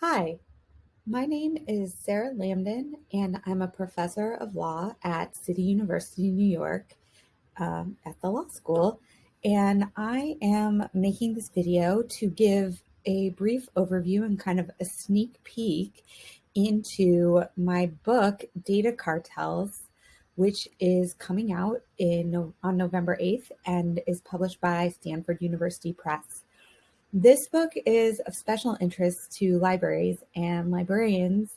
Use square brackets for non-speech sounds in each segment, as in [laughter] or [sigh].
Hi, my name is Sarah Lamdan, and I'm a professor of law at City University, New York, um, at the law school. And I am making this video to give a brief overview and kind of a sneak peek into my book, Data Cartels, which is coming out in on November 8th and is published by Stanford University Press. This book is of special interest to libraries and librarians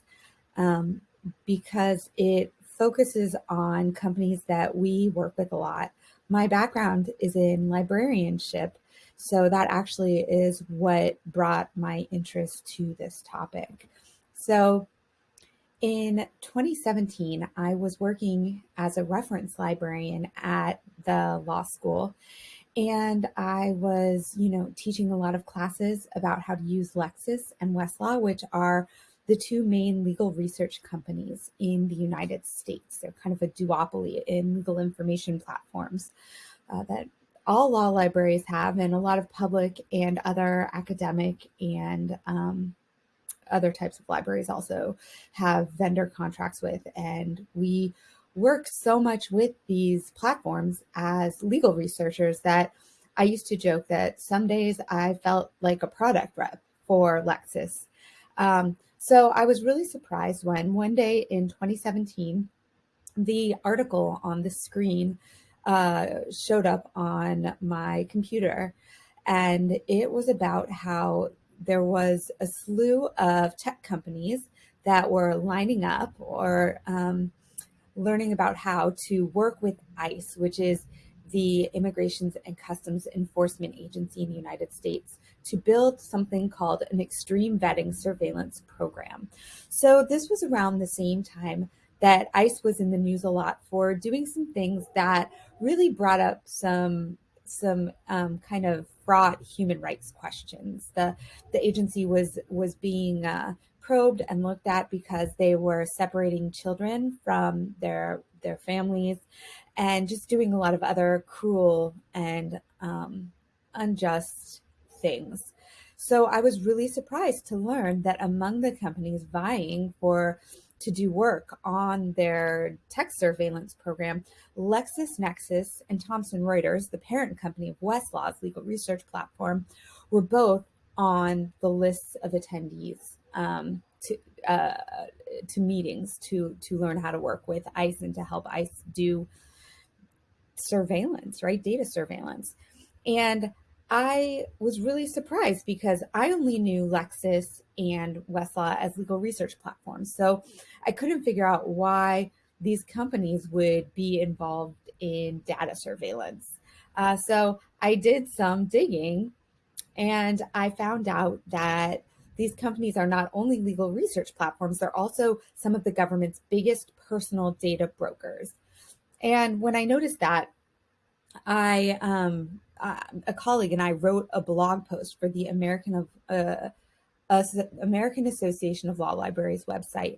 um, because it focuses on companies that we work with a lot. My background is in librarianship, so that actually is what brought my interest to this topic. So in 2017, I was working as a reference librarian at the law school and I was, you know, teaching a lot of classes about how to use Lexis and Westlaw, which are the two main legal research companies in the United States. They're kind of a duopoly in legal information platforms uh, that all law libraries have, and a lot of public and other academic and um, other types of libraries also have vendor contracts with. And we work so much with these platforms as legal researchers that I used to joke that some days I felt like a product rep for Lexis. Um, so I was really surprised when one day in 2017, the article on the screen uh, showed up on my computer. And it was about how there was a slew of tech companies that were lining up or um, learning about how to work with ICE, which is the Immigrations and Customs Enforcement Agency in the United States, to build something called an extreme vetting surveillance program. So this was around the same time that ICE was in the news a lot for doing some things that really brought up some some um, kind of fraught human rights questions. The the agency was was being uh, probed and looked at because they were separating children from their their families and just doing a lot of other cruel and um, unjust things. So I was really surprised to learn that among the companies vying for to do work on their tech surveillance program, LexisNexis and Thomson Reuters, the parent company of Westlaw's legal research platform, were both on the lists of attendees um, to uh, to meetings to to learn how to work with ICE and to help ICE do surveillance, right? Data surveillance. And I was really surprised because I only knew Lexis and Westlaw as legal research platforms. So I couldn't figure out why these companies would be involved in data surveillance. Uh, so I did some digging and I found out that these companies are not only legal research platforms, they're also some of the government's biggest personal data brokers. And when I noticed that, I um, uh, a colleague and I wrote a blog post for the American of uh, uh, American Association of Law Libraries website,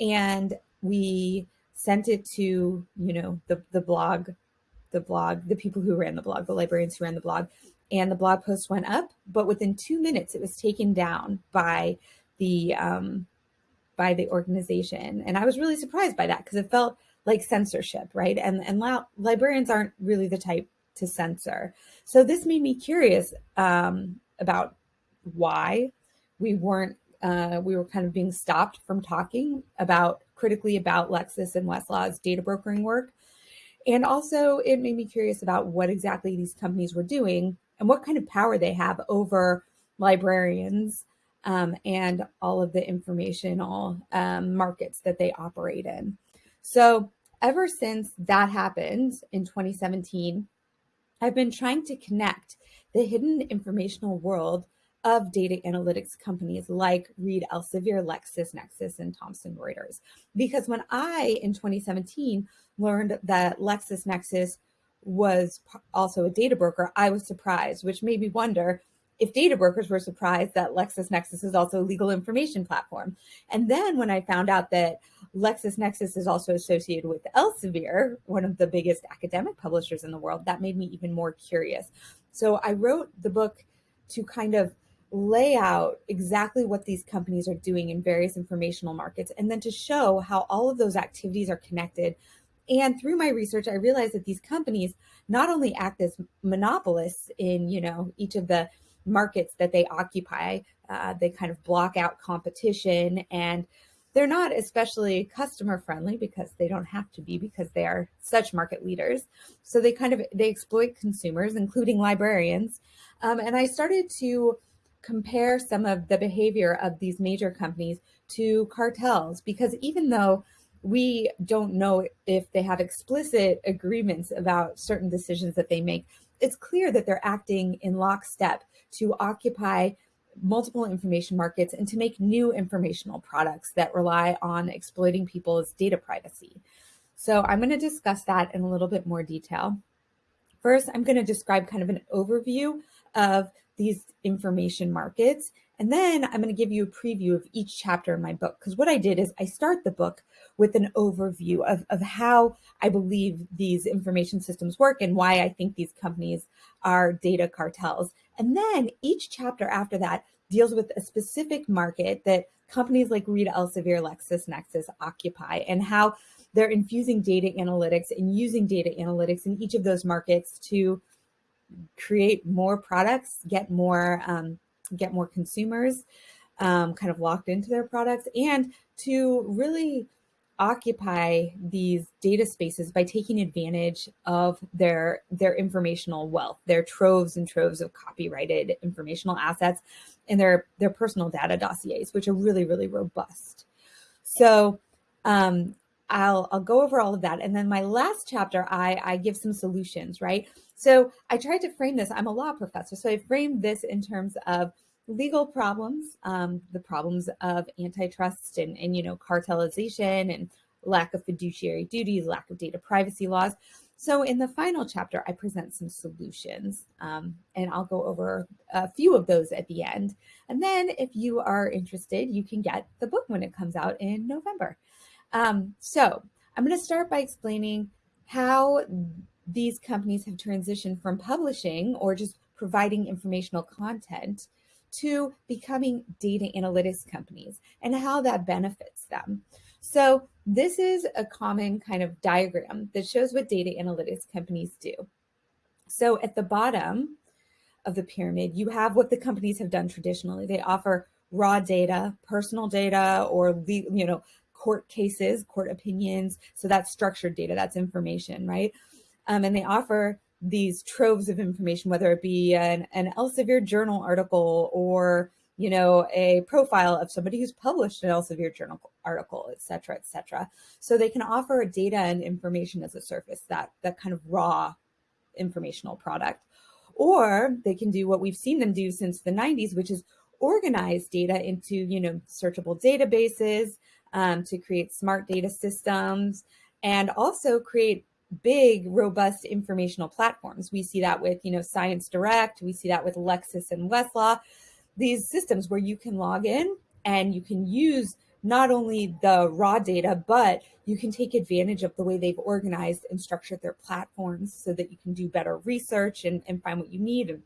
and we sent it to you know the the blog, the blog, the people who ran the blog, the librarians who ran the blog, and the blog post went up, but within two minutes it was taken down by the um, by the organization, and I was really surprised by that because it felt like censorship, right? And and librarians aren't really the type to censor. So this made me curious um, about why we weren't uh, we were kind of being stopped from talking about critically about Lexis and Westlaw's data brokering work. And also, it made me curious about what exactly these companies were doing and what kind of power they have over librarians um, and all of the informational um, markets that they operate in. So ever since that happened in 2017, I've been trying to connect the hidden informational world of data analytics companies like Reed Elsevier, LexisNexis, and Thomson Reuters. Because when I, in 2017, learned that LexisNexis was also a data broker, I was surprised, which made me wonder if data brokers were surprised that LexisNexis is also a legal information platform. And then when I found out that LexisNexis is also associated with Elsevier, one of the biggest academic publishers in the world, that made me even more curious. So I wrote the book to kind of lay out exactly what these companies are doing in various informational markets and then to show how all of those activities are connected and through my research i realized that these companies not only act as monopolists in you know each of the markets that they occupy uh, they kind of block out competition and they're not especially customer friendly because they don't have to be because they are such market leaders. So they kind of they exploit consumers including librarians. Um, and i started to compare some of the behavior of these major companies to cartels because even though we don't know if they have explicit agreements about certain decisions that they make it's clear that they're acting in lockstep to occupy multiple information markets and to make new informational products that rely on exploiting people's data privacy. So I'm going to discuss that in a little bit more detail. First, I'm going to describe kind of an overview of these information markets. And then I'm going to give you a preview of each chapter in my book. Because what I did is I start the book with an overview of, of how I believe these information systems work and why I think these companies are data cartels. And then each chapter after that deals with a specific market that companies like Reed Elsevier, LexisNexis occupy and how they're infusing data analytics and using data analytics in each of those markets to create more products, get more um, get more consumers um, kind of locked into their products, and to really occupy these data spaces by taking advantage of their their informational wealth, their troves and troves of copyrighted informational assets, and their their personal data dossiers, which are really really robust. So um, I'll I'll go over all of that, and then my last chapter, I I give some solutions, right? So I tried to frame this. I'm a law professor, so I framed this in terms of legal problems, um, the problems of antitrust and and you know cartelization and lack of fiduciary duties, lack of data privacy laws. So in the final chapter, I present some solutions, um, and I'll go over a few of those at the end. And then, if you are interested, you can get the book when it comes out in November. Um, so I'm going to start by explaining how these companies have transitioned from publishing or just providing informational content to becoming data analytics companies and how that benefits them. So this is a common kind of diagram that shows what data analytics companies do. So at the bottom of the pyramid, you have what the companies have done traditionally. They offer raw data, personal data, or you know court cases, court opinions. So that's structured data, that's information, right? Um, and they offer these troves of information, whether it be an, an Elsevier journal article or you know a profile of somebody who's published an Elsevier journal article, et cetera, et cetera. So they can offer data and information as a surface, that that kind of raw informational product. Or they can do what we've seen them do since the 90s, which is organize data into you know searchable databases um, to create smart data systems and also create big robust informational platforms. We see that with you know science direct. We see that with lexis and westlaw. These systems where you can log in and you can use not only the raw data but you can take advantage of the way they've organized and structured their platforms so that you can do better research and, and find what you need and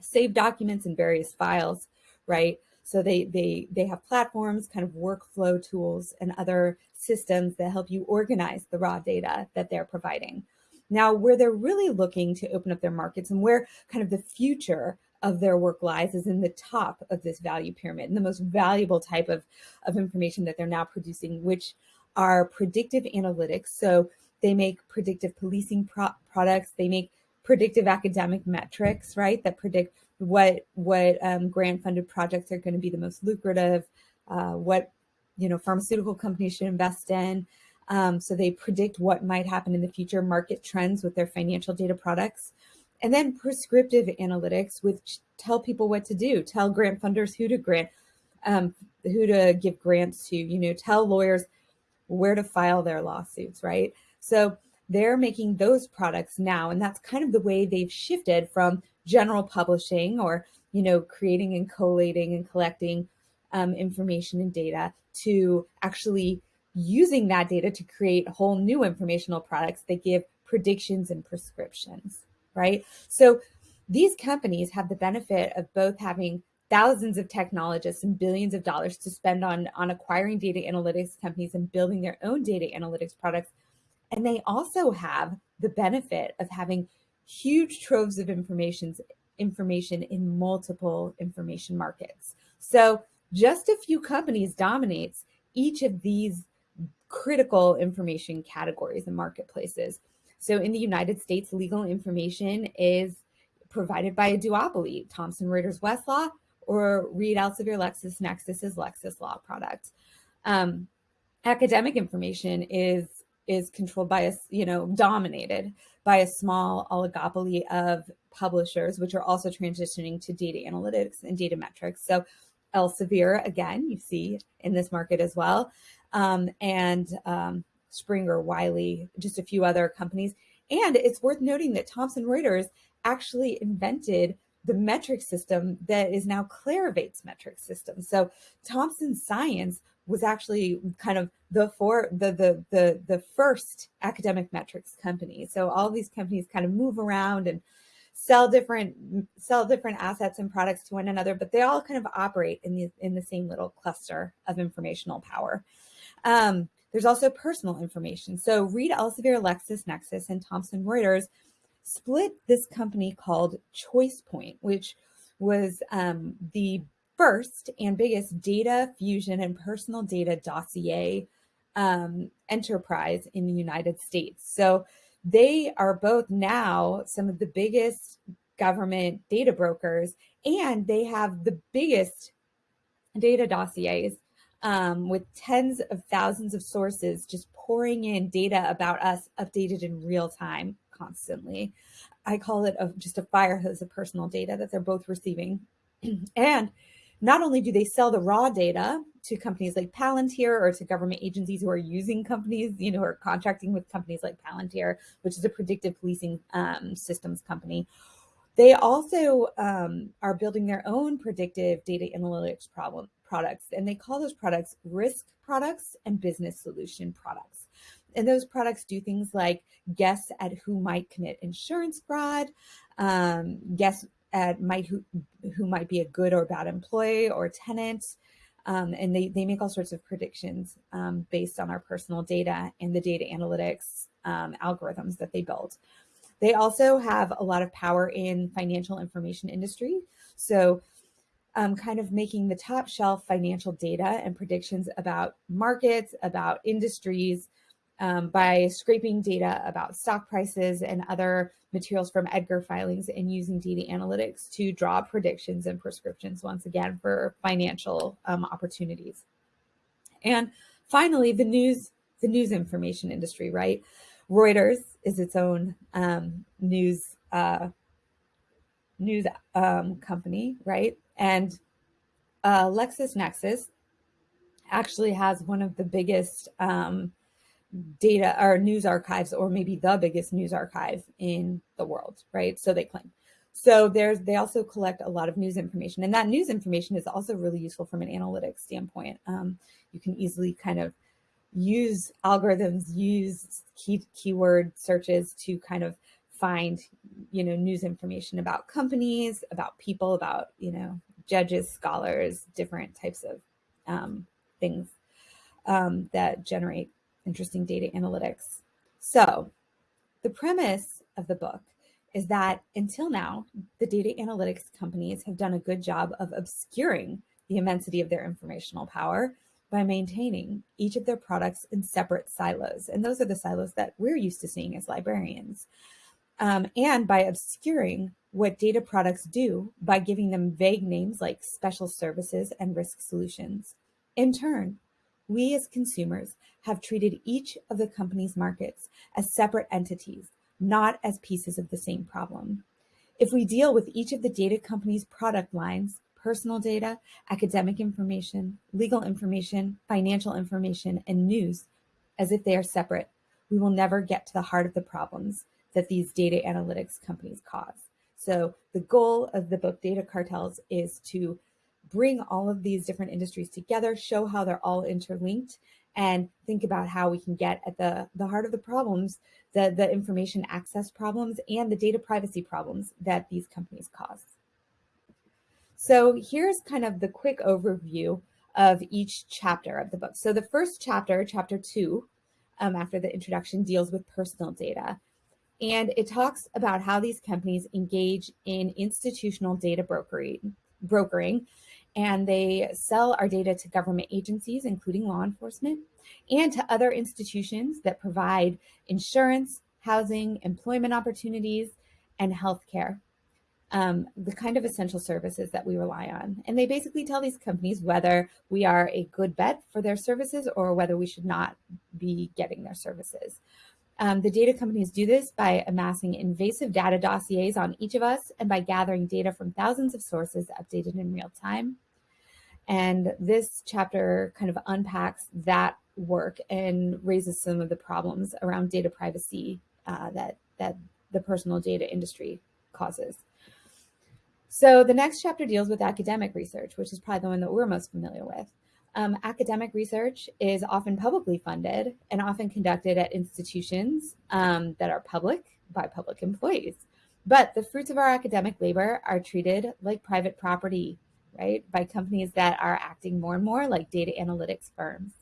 save documents in various files right so they they they have platforms, kind of workflow tools and other systems that help you organize the raw data that they're providing. Now, where they're really looking to open up their markets and where kind of the future of their work lies is in the top of this value pyramid and the most valuable type of, of information that they're now producing, which are predictive analytics. So they make predictive policing pro products, they make predictive academic metrics, right, that predict what what um, grant funded projects are going to be the most lucrative, uh, what you know pharmaceutical companies should invest in. Um, so they predict what might happen in the future, market trends with their financial data products, and then prescriptive analytics, which tell people what to do, tell grant funders who to grant, um, who to give grants to, you know, tell lawyers where to file their lawsuits, right? So they're making those products now, and that's kind of the way they've shifted from general publishing or you know creating and collating and collecting um, information and data to actually using that data to create whole new informational products that give predictions and prescriptions right so these companies have the benefit of both having thousands of technologists and billions of dollars to spend on, on acquiring data analytics companies and building their own data analytics products. And they also have the benefit of having huge troves of information, information in multiple information markets. So just a few companies dominates each of these critical information categories and marketplaces. So in the United States, legal information is provided by a duopoly, Thomson Reuters Westlaw or Reed Elsevier LexisNexis's Lexis Law product. Um, academic information is is controlled by a you know dominated by a small oligopoly of publishers, which are also transitioning to data analytics and data metrics. So Elsevier, again, you see in this market as well, um, and um, Springer, Wiley, just a few other companies. And it's worth noting that Thomson Reuters actually invented the metric system that is now Clarivate's metric system. So Thomson Science was actually kind of the for the the the the first academic metrics company. So all these companies kind of move around and sell different sell different assets and products to one another, but they all kind of operate in the in the same little cluster of informational power. Um, there's also personal information. So Reed Elsevier, LexisNexis, and Thomson Reuters split this company called ChoicePoint, which was um, the first and biggest data fusion and personal data dossier um, enterprise in the United States. So they are both now some of the biggest government data brokers, and they have the biggest data dossiers um, with tens of thousands of sources just pouring in data about us updated in real time constantly. I call it a, just a fire hose of personal data that they're both receiving. [clears throat] and not only do they sell the raw data to companies like Palantir or to government agencies who are using companies, you know, or contracting with companies like Palantir, which is a predictive policing um, systems company. They also um, are building their own predictive data analytics problem products, and they call those products risk products and business solution products. And those products do things like guess at who might commit insurance fraud, um, guess at might who, who might be a good or bad employee or tenant, um, and they, they make all sorts of predictions um, based on our personal data and the data analytics um, algorithms that they build. They also have a lot of power in financial information industry. So um, kind of making the top shelf financial data and predictions about markets, about industries, um, by scraping data about stock prices and other materials from Edgar filings and using data analytics to draw predictions and prescriptions once again for financial um, opportunities. And finally, the news, the news information industry, right? Reuters is its own um, news uh, news um, company, right? And uh, LexisNexis actually has one of the biggest um, data or news archives or maybe the biggest news archive in the world, right? So they claim. So there's they also collect a lot of news information, and that news information is also really useful from an analytics standpoint. Um, you can easily kind of use algorithms, use key keyword searches to kind of find you know news information about companies, about people, about you know judges, scholars, different types of um, things um, that generate interesting data analytics. So the premise of the book is that until now, the data analytics companies have done a good job of obscuring the immensity of their informational power by maintaining each of their products in separate silos. And those are the silos that we're used to seeing as librarians. Um, and by obscuring what data products do by giving them vague names like special services and risk solutions. In turn, we as consumers have treated each of the company's markets as separate entities, not as pieces of the same problem. If we deal with each of the data company's product lines, personal data, academic information, legal information, financial information, and news as if they are separate, we will never get to the heart of the problems that these data analytics companies cause. So the goal of the book Data Cartels is to bring all of these different industries together, show how they're all interlinked, and think about how we can get at the, the heart of the problems, the, the information access problems and the data privacy problems that these companies cause. So here's kind of the quick overview of each chapter of the book. So the first chapter, chapter two, um, after the introduction, deals with personal data. And it talks about how these companies engage in institutional data brokering, brokering and they sell our data to government agencies, including law enforcement, and to other institutions that provide insurance, housing, employment opportunities, and healthcare. Um, the kind of essential services that we rely on. And they basically tell these companies whether we are a good bet for their services or whether we should not be getting their services. Um, the data companies do this by amassing invasive data dossiers on each of us and by gathering data from thousands of sources updated in real time. And this chapter kind of unpacks that work and raises some of the problems around data privacy uh, that, that the personal data industry causes. So the next chapter deals with academic research, which is probably the one that we're most familiar with. Um, academic research is often publicly funded and often conducted at institutions um, that are public by public employees. But the fruits of our academic labor are treated like private property, right, by companies that are acting more and more like data analytics firms.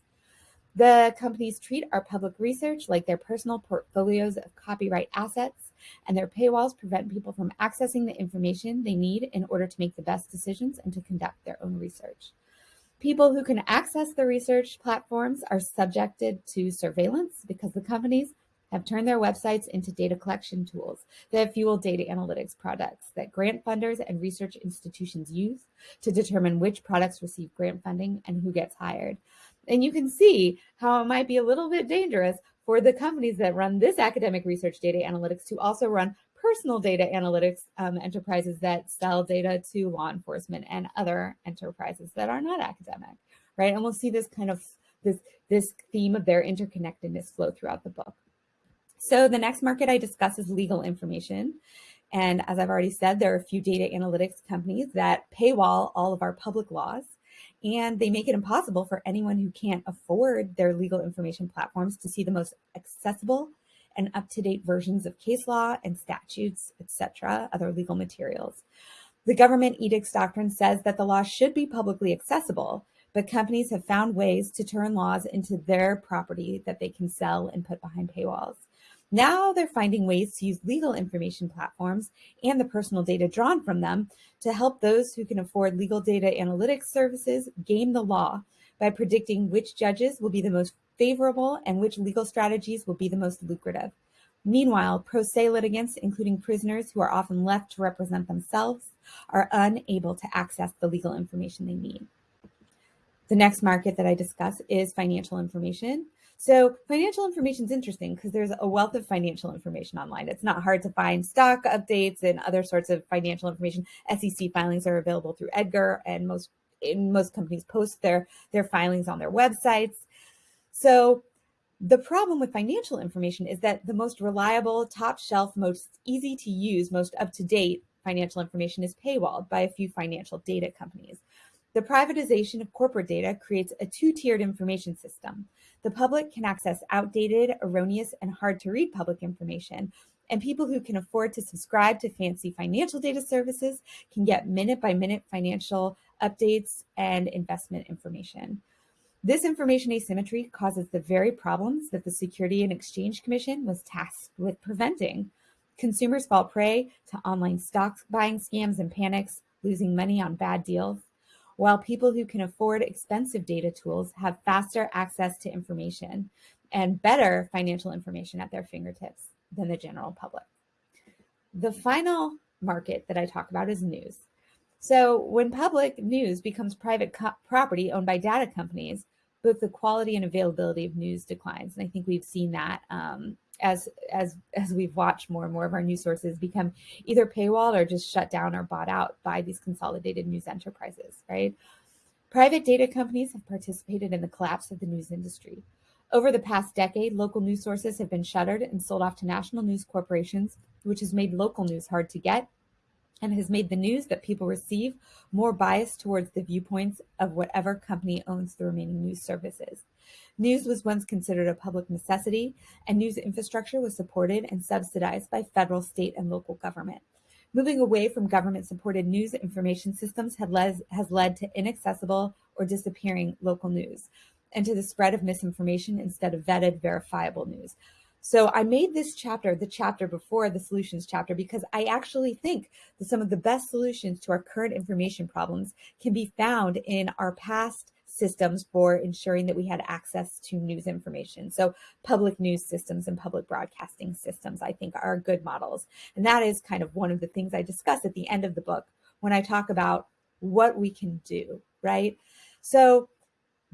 The companies treat our public research like their personal portfolios of copyright assets, and their paywalls prevent people from accessing the information they need in order to make the best decisions and to conduct their own research. People who can access the research platforms are subjected to surveillance because the companies have turned their websites into data collection tools that fuel data analytics products that grant funders and research institutions use to determine which products receive grant funding and who gets hired. And you can see how it might be a little bit dangerous for the companies that run this academic research data analytics to also run personal data analytics um, enterprises that sell data to law enforcement and other enterprises that are not academic, right? And we'll see this kind of this this theme of their interconnectedness flow throughout the book. So the next market I discuss is legal information. And as I've already said, there are a few data analytics companies that paywall all of our public laws and they make it impossible for anyone who can't afford their legal information platforms to see the most accessible and up-to-date versions of case law and statutes, etc., other legal materials. The government edicts doctrine says that the law should be publicly accessible, but companies have found ways to turn laws into their property that they can sell and put behind paywalls. Now they're finding ways to use legal information platforms and the personal data drawn from them to help those who can afford legal data analytics services game the law by predicting which judges will be the most favorable and which legal strategies will be the most lucrative. Meanwhile, pro se litigants, including prisoners who are often left to represent themselves, are unable to access the legal information they need. The next market that I discuss is financial information. So financial information is interesting because there's a wealth of financial information online. It's not hard to find stock updates and other sorts of financial information. SEC filings are available through Edgar and most most companies post their their filings on their websites. So the problem with financial information is that the most reliable, top shelf, most easy to use, most up to date financial information is paywalled by a few financial data companies. The privatization of corporate data creates a two tiered information system. The public can access outdated, erroneous, and hard to read public information, and people who can afford to subscribe to fancy financial data services can get minute by minute financial updates and investment information. This information asymmetry causes the very problems that the Security and Exchange Commission was tasked with preventing. Consumers fall prey to online stock buying scams and panics, losing money on bad deals, while people who can afford expensive data tools have faster access to information and better financial information at their fingertips than the general public. The final market that I talk about is news. So when public news becomes private property owned by data companies, both the quality and availability of news declines. And I think we've seen that um, as as as we've watched more and more of our news sources become either paywalled or just shut down or bought out by these consolidated news enterprises, right? Private data companies have participated in the collapse of the news industry. Over the past decade, local news sources have been shuttered and sold off to national news corporations, which has made local news hard to get and has made the news that people receive more biased towards the viewpoints of whatever company owns the remaining news services. News was once considered a public necessity, and news infrastructure was supported and subsidized by federal, state, and local government. Moving away from government supported news information systems led, has led to inaccessible or disappearing local news and to the spread of misinformation instead of vetted, verifiable news. So I made this chapter the chapter before the solutions chapter because I actually think that some of the best solutions to our current information problems can be found in our past systems for ensuring that we had access to news information. So public news systems and public broadcasting systems, I think are good models. And that is kind of one of the things I discuss at the end of the book when I talk about what we can do, right? So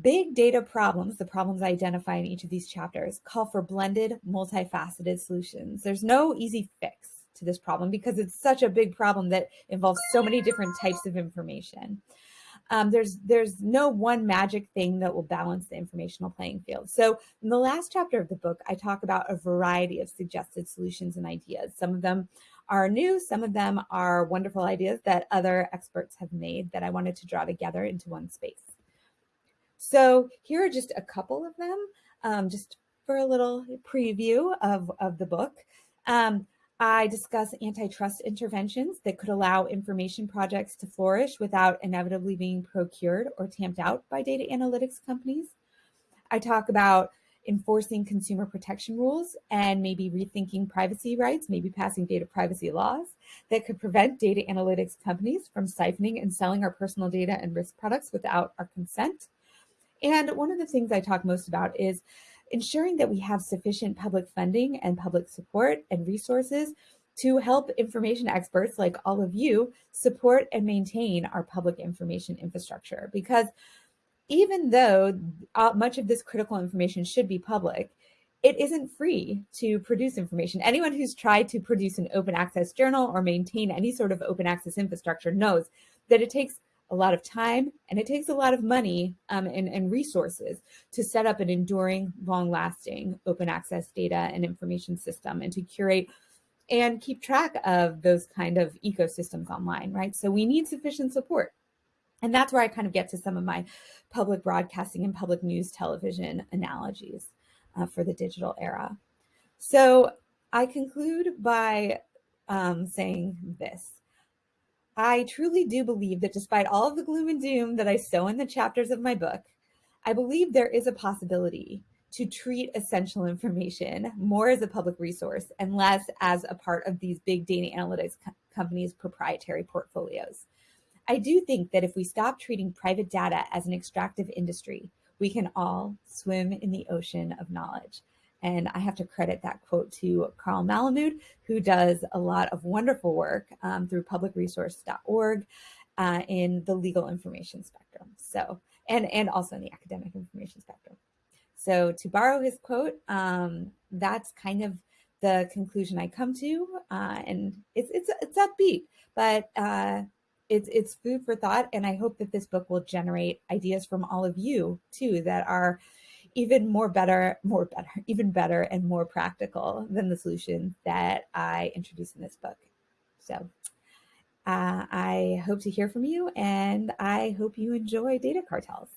Big data problems, the problems I identify in each of these chapters, call for blended, multifaceted solutions. There's no easy fix to this problem because it's such a big problem that involves so many different types of information. Um, there's there's no one magic thing that will balance the informational playing field. So in the last chapter of the book, I talk about a variety of suggested solutions and ideas. Some of them are new, some of them are wonderful ideas that other experts have made that I wanted to draw together into one space. So here are just a couple of them, um, just for a little preview of, of the book. Um, I discuss antitrust interventions that could allow information projects to flourish without inevitably being procured or tamped out by data analytics companies. I talk about enforcing consumer protection rules and maybe rethinking privacy rights, maybe passing data privacy laws that could prevent data analytics companies from siphoning and selling our personal data and risk products without our consent. And one of the things I talk most about is ensuring that we have sufficient public funding and public support and resources to help information experts like all of you support and maintain our public information infrastructure. Because even though uh, much of this critical information should be public, it isn't free to produce information. Anyone who's tried to produce an open access journal or maintain any sort of open access infrastructure knows that it takes a lot of time and it takes a lot of money um, and, and resources to set up an enduring, long lasting open access data and information system and to curate and keep track of those kind of ecosystems online, right? So we need sufficient support. And that's where I kind of get to some of my public broadcasting and public news television analogies uh, for the digital era. So I conclude by um, saying this. I truly do believe that despite all of the gloom and doom that I sow in the chapters of my book, I believe there is a possibility to treat essential information more as a public resource and less as a part of these big data analytics co companies' proprietary portfolios. I do think that if we stop treating private data as an extractive industry, we can all swim in the ocean of knowledge. And I have to credit that quote to Carl Malamud, who does a lot of wonderful work um, through publicresource.org uh, in the legal information spectrum. So, and, and also in the academic information spectrum. So to borrow his quote, um, that's kind of the conclusion I come to. Uh, and it's, it's, it's upbeat, but uh, it's, it's food for thought. And I hope that this book will generate ideas from all of you too, that are even more better, more better, [laughs] even better and more practical than the solution that I introduce in this book. So uh, I hope to hear from you and I hope you enjoy data cartels.